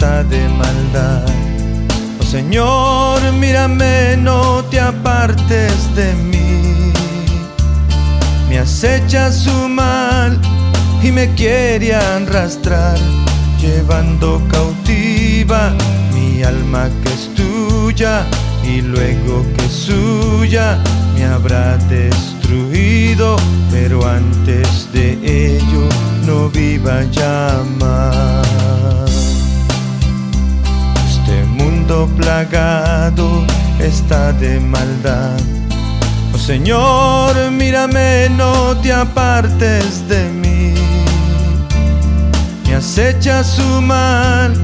de maldad. Oh Señor, mírame, no te apartes de mí. Me acecha su mal y me quiere arrastrar, llevando cautiva mi alma que es tuya y luego que suya me habrá destruido, pero antes de ello no viva ya plagado está de maldad. Oh Señor, mírame, no te apartes de mí. Me acecha su mal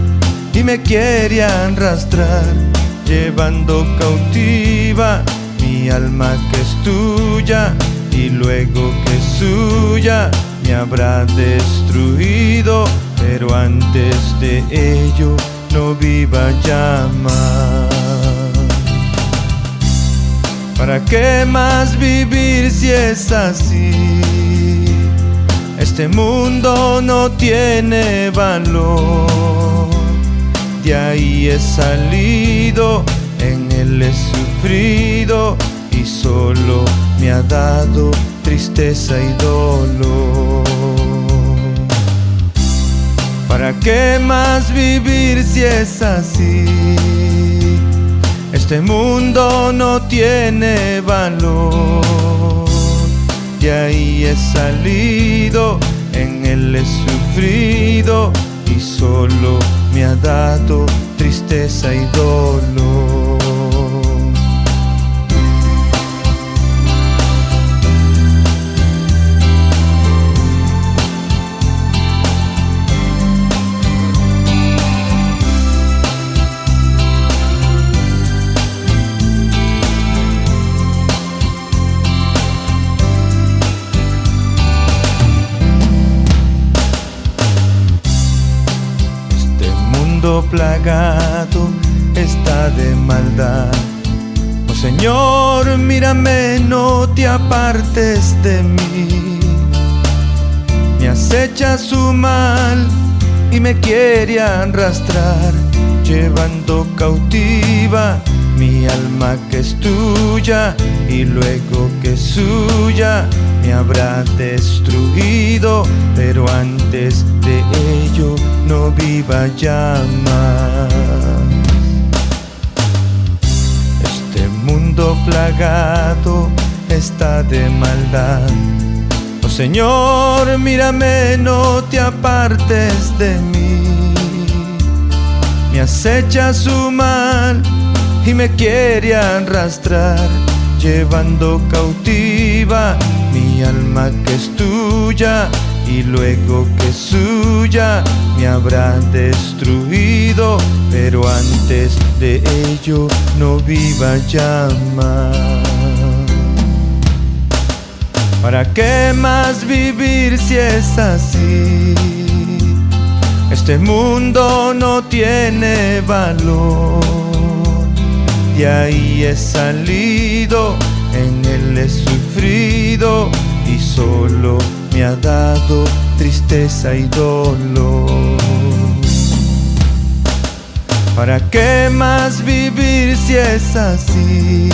y me quiere arrastrar, llevando cautiva mi alma que es tuya y luego que es suya me habrá destruido, pero antes de ello viva más. ¿Para qué más vivir si es así? Este mundo no tiene valor. De ahí he salido, en él he sufrido y solo me ha dado tristeza y dolor. ¿Para qué más vivir si es así? Este mundo no tiene valor. De ahí he salido, en él he sufrido y solo me ha dado tristeza y dolor. Plagado está de maldad. Oh Señor, mírame, no te apartes de mí. Me acecha su mal y me quiere arrastrar, llevando cautiva mi alma que es tuya y luego que es suya me habrá destruido, pero antes de ello no viva ya más. Este mundo plagado está de maldad. Oh Señor, mírame, no te apartes de mí. Me acecha su mal y me quiere arrastrar, llevando cautiva mi alma que es tuya y luego que suya me habrá destruido, pero antes de ello no viva más. ¿Para qué más vivir si es así? Este mundo no tiene valor. De ahí he salido, en él he sufrido y solo me ha dado tristeza y dolor. ¿Para qué más vivir si es así?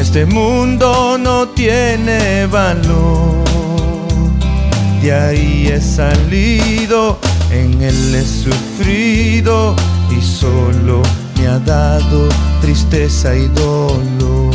Este mundo no tiene valor. De ahí he salido, en él he sufrido y solo me ha dado tristeza y dolor.